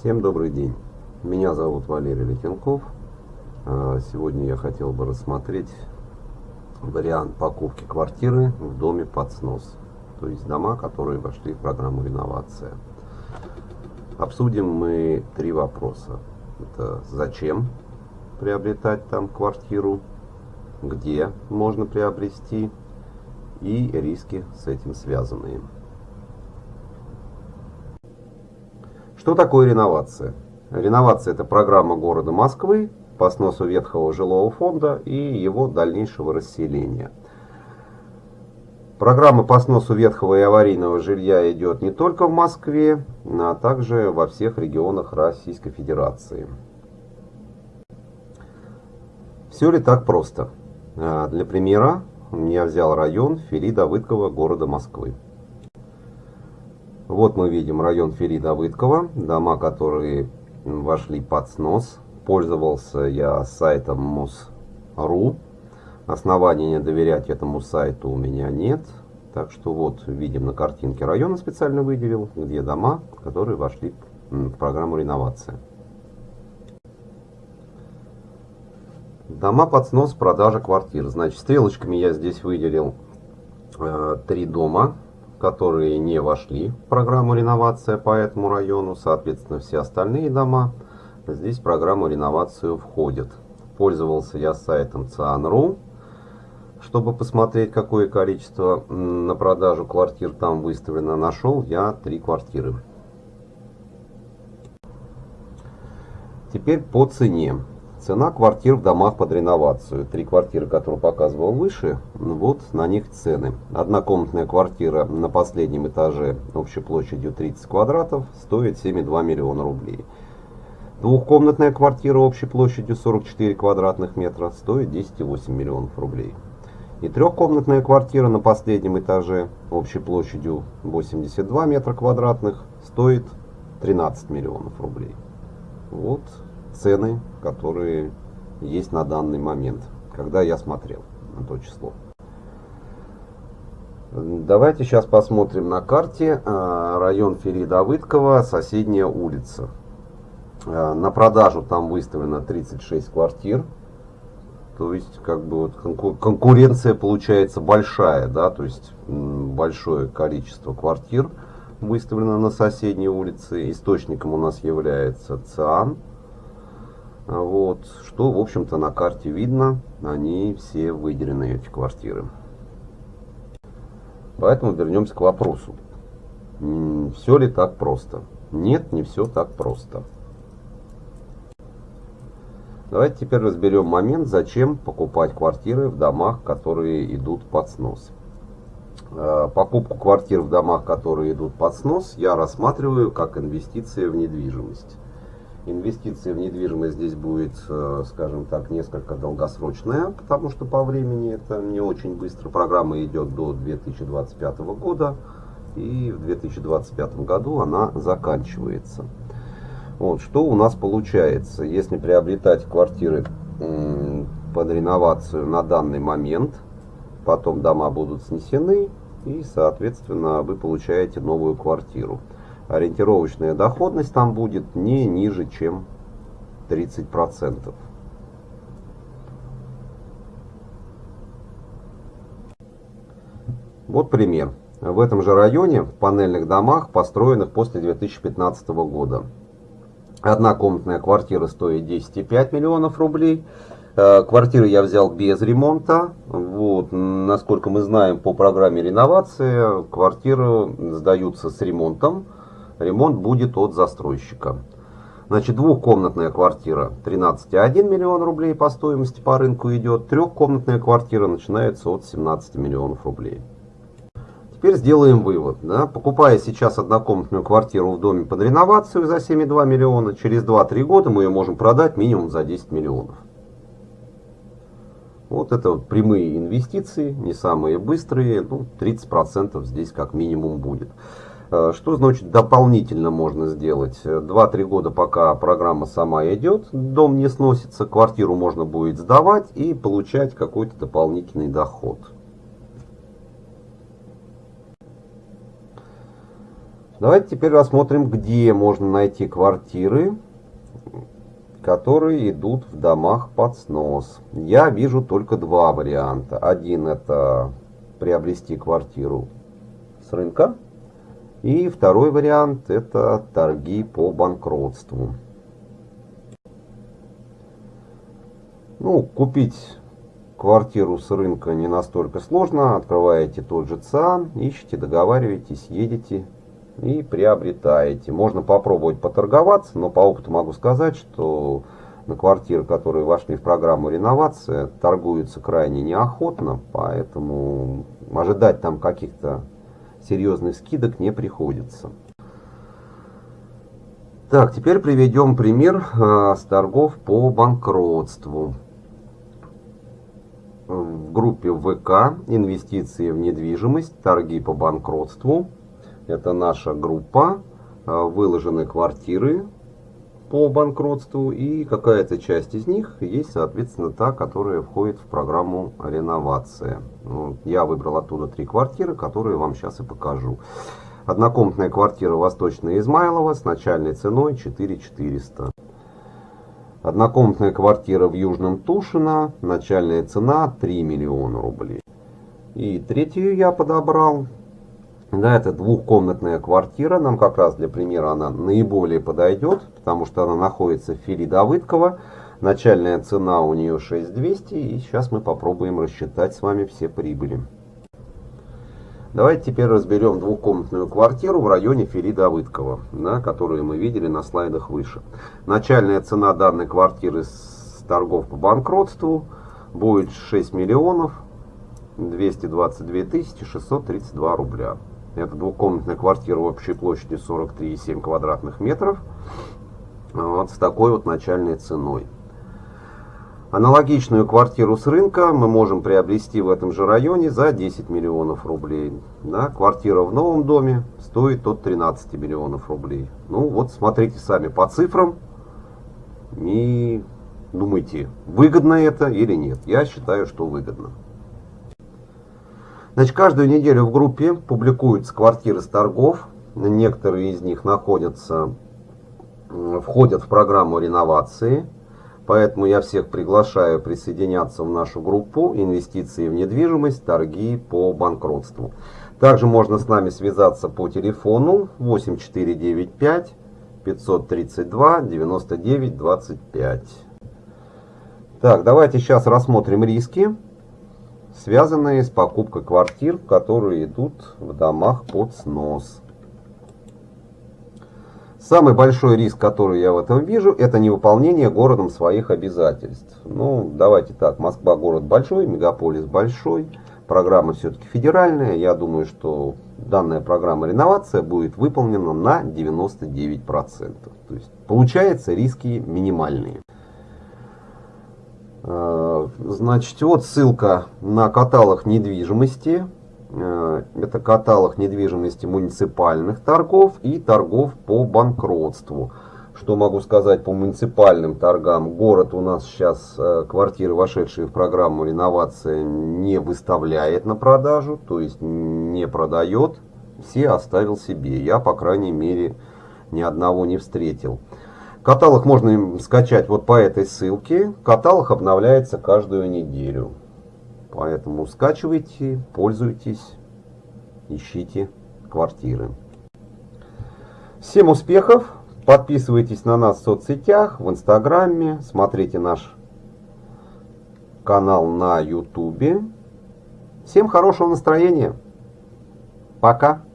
Всем добрый день. Меня зовут Валерий Летенков. А, сегодня я хотел бы рассмотреть вариант покупки квартиры в доме под снос. То есть дома, которые вошли в программу реновация. Обсудим мы три вопроса. Это зачем приобретать там квартиру, где можно приобрести и риски с этим связанные. Что такое реновация? Реновация – это программа города Москвы по сносу ветхого жилого фонда и его дальнейшего расселения. Программа по сносу ветхого и аварийного жилья идет не только в Москве, а также во всех регионах Российской Федерации. Все ли так просто? А, для примера я взял район Фили-Давыдкова города Москвы. Вот мы видим район Фери-Давыдкова, дома, которые вошли под снос. Пользовался я сайтом МУС.ру. Оснований не доверять этому сайту у меня нет. Так что вот видим на картинке района специально выделил, где дома, которые вошли в программу реновация. Дома под снос, продажа квартир. Значит, стрелочками я здесь выделил э, три дома которые не вошли в программу реновация по этому району. Соответственно, все остальные дома здесь в программу реновацию входят. Пользовался я сайтом Cian.ru, чтобы посмотреть, какое количество на продажу квартир там выставлено. Нашел я три квартиры. Теперь по цене. Цена квартир в домах под реновацию. Три квартиры, которые показывал выше, вот на них цены. Однокомнатная квартира на последнем этаже общей площадью 30 квадратов стоит 7,2 миллиона рублей. Двухкомнатная квартира общей площадью 44 квадратных метра стоит 10,8 миллионов рублей. И трехкомнатная квартира на последнем этаже общей площадью 82 метра квадратных стоит 13 миллионов рублей. Цены, которые есть на данный момент, когда я смотрел на то число. Давайте сейчас посмотрим на карте а, район Фери-Давыдкова, соседняя улица. А, на продажу там выставлено 36 квартир. То есть, как бы вот конкуренция получается большая, да, то есть большое количество квартир выставлено на соседней улице. Источником у нас является ЦИАН. Вот, что, в общем-то, на карте видно, они все выделены, эти квартиры. Поэтому вернемся к вопросу. Все ли так просто? Нет, не все так просто. Давайте теперь разберем момент, зачем покупать квартиры в домах, которые идут под снос. Э, покупку квартир в домах, которые идут под снос, я рассматриваю как инвестиция в недвижимость. Инвестиция в недвижимость здесь будет, э, скажем так, несколько долгосрочная, потому что по времени это не очень быстро. Программа идет до 2025 года, и в 2025 году она заканчивается. Вот, что у нас получается, если приобретать квартиры под реновацию на данный момент, потом дома будут снесены, и, соответственно, вы получаете новую квартиру ориентировочная доходность там будет не ниже, чем 30%. Вот пример. В этом же районе, в панельных домах, построенных после 2015 года. Однокомнатная квартира стоит 10,5 миллионов рублей. Э, квартиры я взял без ремонта. Вот, насколько мы знаем по программе реновации, квартиры сдаются с ремонтом. Ремонт будет от застройщика. Значит, двухкомнатная квартира 13,1 миллион рублей по стоимости по рынку идет. Трехкомнатная квартира начинается от 17 миллионов рублей. Теперь сделаем вывод. Да? Покупая сейчас однокомнатную квартиру в доме под реновацию за 7,2 миллиона, через 2-3 года мы ее можем продать минимум за 10 миллионов. Вот это вот прямые инвестиции, не самые быстрые, ну 30% здесь как минимум будет. Э, что значит дополнительно можно сделать? 2-3 года пока программа сама идет, дом не сносится, квартиру можно будет сдавать и получать какой-то дополнительный доход. Давайте теперь рассмотрим, где можно найти квартиры, которые идут в домах под снос. Я вижу только два варианта. Один это приобрести квартиру с рынка. И второй вариант это торги по банкротству. Ну, купить квартиру с рынка не настолько сложно. Открываете тот же ЦИАН, ищете, договариваетесь, едете и приобретаете. Можно попробовать поторговаться, но по опыту могу сказать, что на квартиры, которые вошли в программу реновация, торгуются крайне неохотно, поэтому ожидать там каких-то серьезных скидок не приходится. Так, теперь приведем пример э, с торгов по банкротству. В группе ВК «Инвестиции в недвижимость. Торги по банкротству» Это наша группа, а, выложены квартиры по банкротству и какая-то часть из них есть, соответственно, та, которая входит в программу реновация. Ну, я выбрал оттуда три квартиры, которые вам сейчас и покажу. Однокомнатная квартира Восточная Измайлова с начальной ценой 4400. Однокомнатная квартира в Южном Тушино, начальная цена 3 миллиона рублей. И третью я подобрал да, это двухкомнатная квартира. Нам как раз для примера она наиболее подойдет, потому что она находится в филе Давыдкова. Начальная цена у нее 6200. И сейчас мы попробуем рассчитать с вами все прибыли. Давайте теперь разберем двухкомнатную квартиру в районе Фили Давыдкова, да, которую мы видели на слайдах выше. Начальная цена данной квартиры с торгов по банкротству будет 6 миллионов 222 тысячи 632 рубля. Это двухкомнатная квартира общей площадью 43,7 квадратных метров. Вот с такой вот начальной ценой. Аналогичную квартиру с рынка мы можем приобрести в этом же районе за 10 миллионов рублей. Да, квартира в новом доме стоит от 13 миллионов рублей. Ну вот смотрите сами по цифрам и думайте, выгодно это или нет. Я считаю, что выгодно. Значит, каждую неделю в группе публикуются квартиры с торгов. Некоторые из них находятся, входят в программу реновации. Поэтому я всех приглашаю присоединяться в нашу группу «Инвестиции в недвижимость. Торги по банкротству». Также можно с нами связаться по телефону 8495 532 99 25. Так, давайте сейчас рассмотрим риски связанные с покупкой квартир, которые идут в домах под снос. Самый большой риск, который я в этом вижу, это невыполнение городом своих обязательств. Ну, давайте так, Москва город большой, мегаполис большой, программа все-таки федеральная. Я думаю, что данная программа реновация будет выполнена на 99%. То есть, получается, риски минимальные. Э, значит, вот ссылка на каталог недвижимости. Э, это каталог недвижимости муниципальных торгов и торгов по банкротству. Что могу сказать по муниципальным торгам? Город у нас сейчас э, квартиры, вошедшие в программу реновация, не выставляет на продажу, то есть не продает. Все оставил себе. Я, по крайней мере, ни одного не встретил. Каталог можно скачать вот по этой ссылке. Каталог обновляется каждую неделю. Поэтому скачивайте, пользуйтесь, ищите квартиры. Всем успехов! Подписывайтесь на нас в соцсетях, в инстаграме, смотрите наш канал на ютубе. Всем хорошего настроения. Пока!